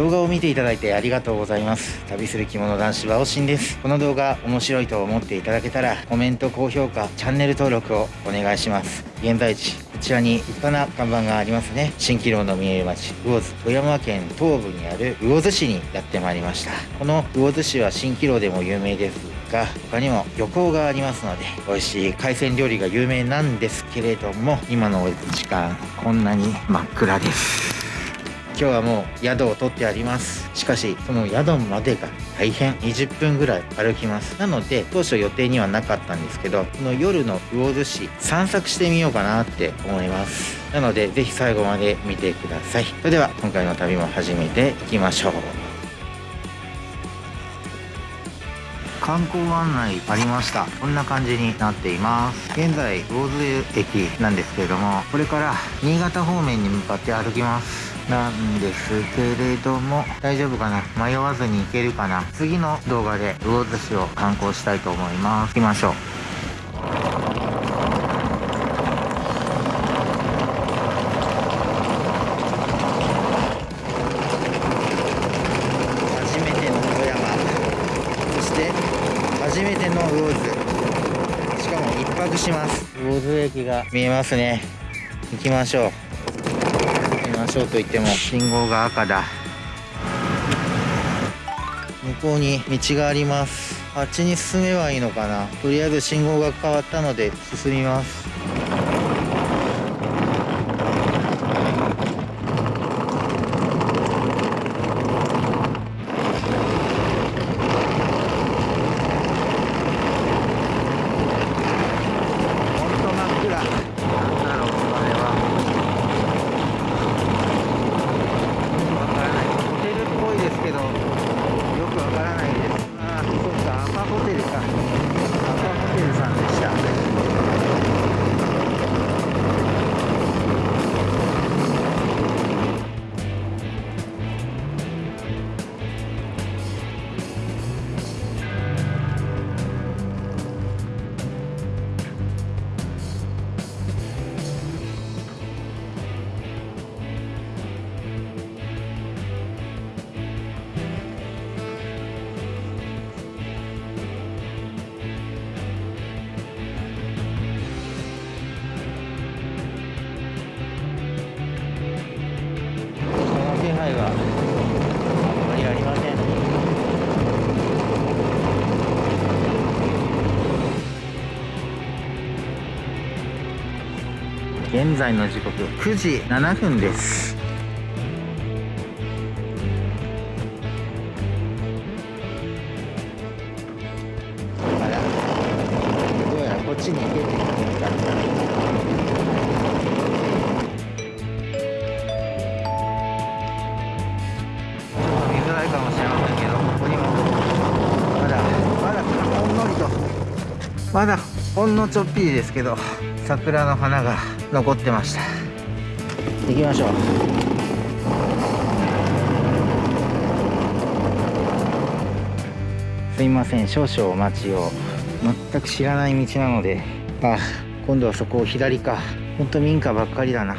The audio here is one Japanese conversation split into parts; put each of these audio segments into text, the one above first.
動画を見ていただいてありがとうございます。旅する着物男子はおしんです。この動画面白いと思っていただけたらコメント高評価チャンネル登録をお願いします。現在地こちらに立派な看板がありますね。蜃気楼の見える町魚津。富山県東部にある魚津市にやってまいりました。この魚津市は蜃気楼でも有名ですが他にも漁港がありますので美味しい海鮮料理が有名なんですけれども今の時間こんなに真っ暗です。今日はもう宿を取ってあります。しかしその宿までが大変20分ぐらい歩きます。なので当初予定にはなかったんですけどこの夜の魚津市散策してみようかなって思います。なので是非最後まで見てください。それでは今回の旅も始めていきましょう。観光案内ありました。こんな感じになっています。現在魚津駅なんですけれどもこれから新潟方面に向かって歩きます。なんですけれども大丈夫かな？迷わずに行けるかな？次の動画で魚津市を観光したいと思います。行きましょう。初めての富山。そして初めての魚津。しかも一泊します。魚津駅が見えますね。行きましょう。ましょうと言っても。信号が赤だ。向こうに道があります。あっちに進めばいいのかな。とりあえず信号が変わったので進みます。在の時刻9時7分です。どうやらこっちに行けって言ってたちょっと見づらいかもしれませんけどここにも。まだまだほんのちょっぴりですけど桜の花が残ってました。行きましょう。すいません。少々お待ちを。全く知らない道なので。あ今度はそこを左か。ほんと民家ばっかりだな。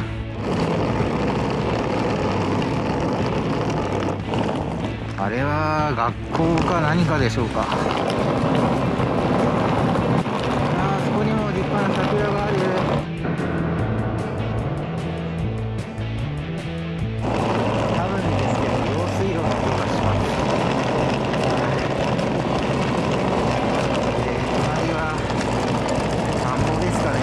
あれは学校か何かでしょうかあーそこにも立派な桜がある多分ですけど用水路の音がしますで隣は田んぼですかね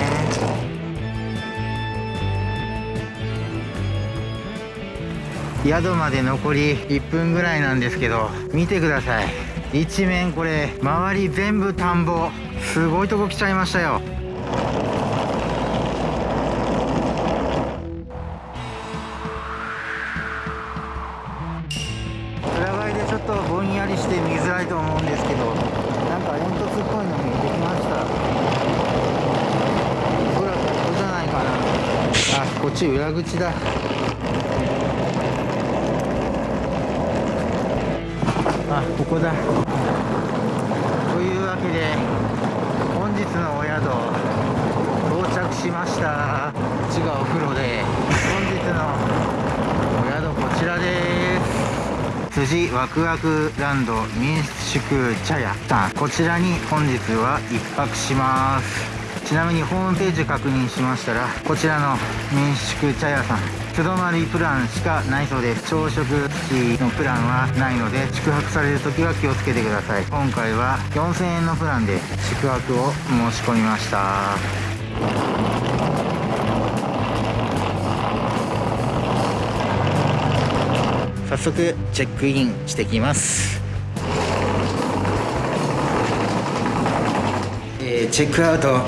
宿まで残り1分ぐらい。なんですけど見てください。一面これ周り全部田んぼすごい。とこ来ちゃい。ましたよづらいと思うんですけどなんか煙突っぽいの見えてきましたおそらくここじゃないかなあこっち裏口だ。あここだ。というわけで本日のお宿到着しました。こっちがお風呂で本日のお宿こちらです辻ワクワクランド民宿茶屋さん。こちらに本日は1泊します。ちなみにホームページ確認しましたらこちらの民宿茶屋さん素泊まりプランしかないそうです。朝食付きのプランはないので宿泊される時は気をつけてください。今回は4000円のプランで宿泊を申し込みました。早速チェックインしてきます。えー、チェックアウト。あ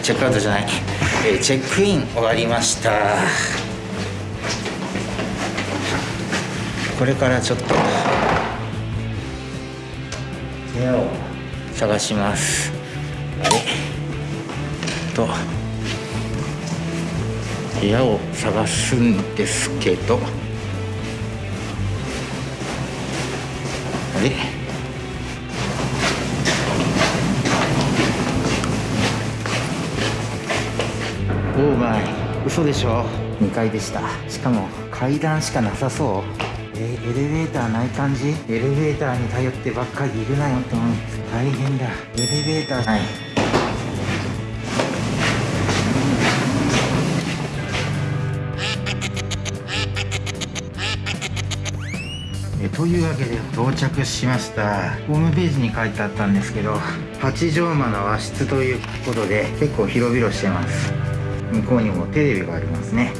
チェックアウトじゃない、えー、チェックイン終わりました。これからちょっと部屋を探します。あれと部屋を探すんですけど。あれオーマイ嘘でしょ。2階でした。しかも階段しかなさそう。えー、エレベーターない感じ？エレベーターに頼ってばっかりいるなよって思う。大変だ。エレベーター。ない。えというわけで到着しました。ホームページに書いてあったんですけど8畳間の和室ということで結構広々してます。向こうにもテレビがありますね。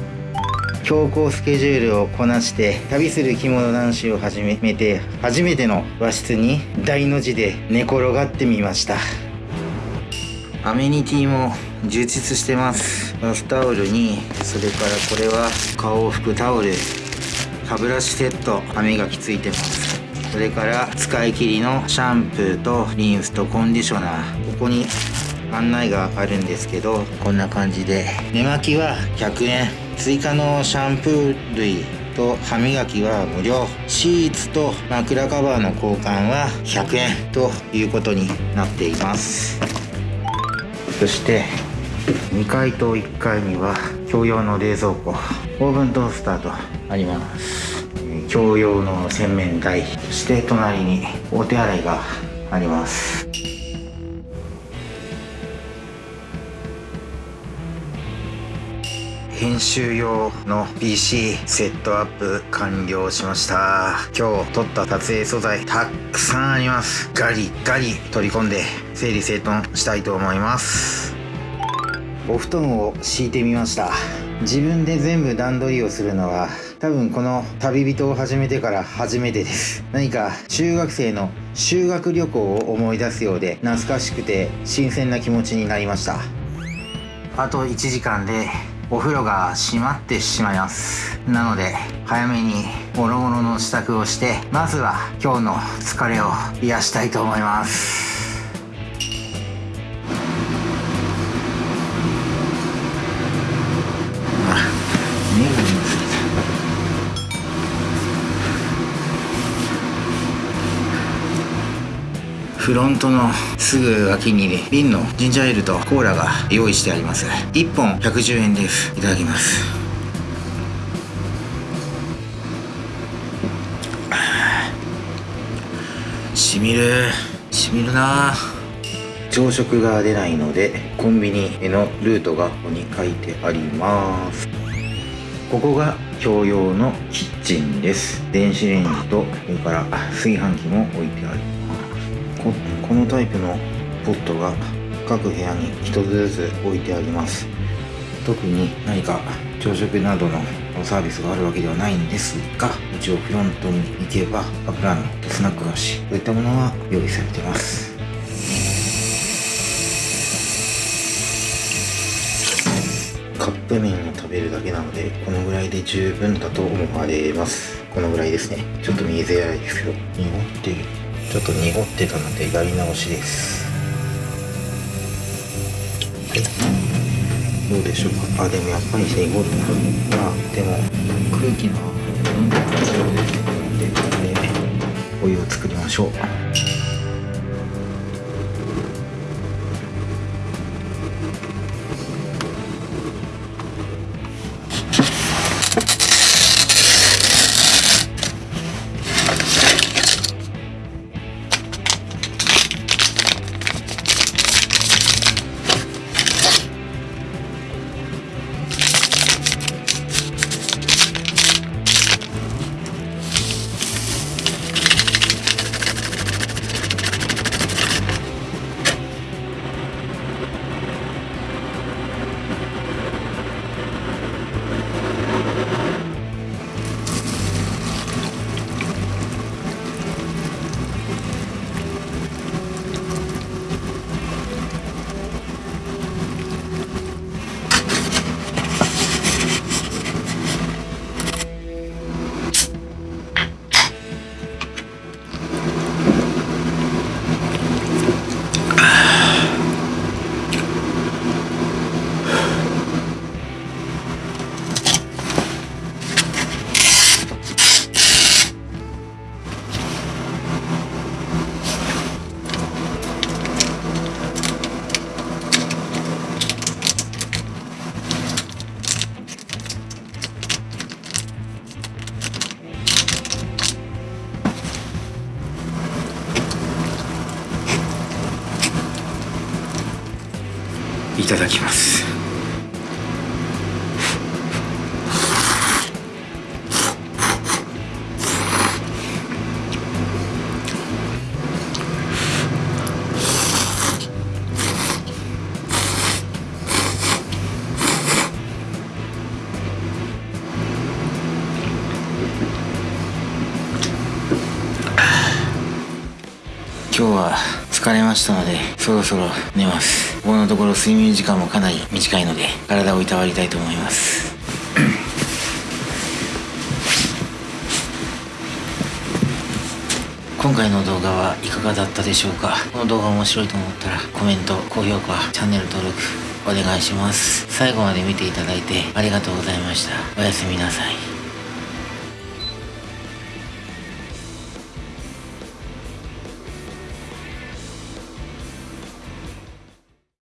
強行スケジュールをこなして旅する着物男子を始めて初めての和室に大の字で寝転がってみました。アメニティも充実してます。バスタオルにそれからこれは顔を拭くタオル。歯ブラシセット歯磨きついてます。それから使い切りのシャンプーとリンスとコンディショナー。ここに案内があるんですけどこんな感じで。寝巻きは100円追加のシャンプー類と歯磨きは無料。シーツと枕カバーの交換は100円ということになっています。そして2階と1階には共用の冷蔵庫。オーブントースターとあります。共用の洗面台そして隣にお手洗いがあります。編集用の PC セットアップ完了しました。今日撮った撮影素材たくさんあります。ガリガリ取り込んで整理整頓したいと思います。お布団を敷いてみました。自分で全部段取りをするのは多分この旅人を始めてから初めてです。何か中学生の修学旅行を思い出すようで懐かしくて新鮮な気持ちになりました。あと1時間でお風呂が閉まってしまいます。なので早めにもろもろの支度をしてまずは今日の疲れを癒したいと思います。フロントのすぐ脇に瓶のジンジャーエールとコーラが用意してあります。1本110円ですいただきます。しみる。しみるな。朝食が出ないのでコンビニへのルートがここに書いてあります。ここが共用のキッチンです。電子レンジとそれから炊飯器も置いてあります。ここのタイプのポットが各部屋に1つずつ置いてあります。特に何か朝食などのサービスがあるわけではないんですが一応フロントに行けばカップランとスナック菓子といったものは用意されています。カップ麺を食べるだけなのでこのぐらいで十分だと思われます。このぐらいですね。ちょっと見えづらいですけど濁ってるちょっと濁ってたのでやり直しです。どうでしょうか？あでもやっぱり濁るな。あでも空気の温度が上でお湯を作りましょう。いただきます。今日は疲れましたのでそろそろ寝ます。ここのところ睡眠時間もかなり短いので体をいたわりたいと思います。今回の動画はいかがだったでしょうか？この動画面白いと思ったらコメント高評価チャンネル登録お願いします。最後まで見ていただいてありがとうございました。おやすみなさい。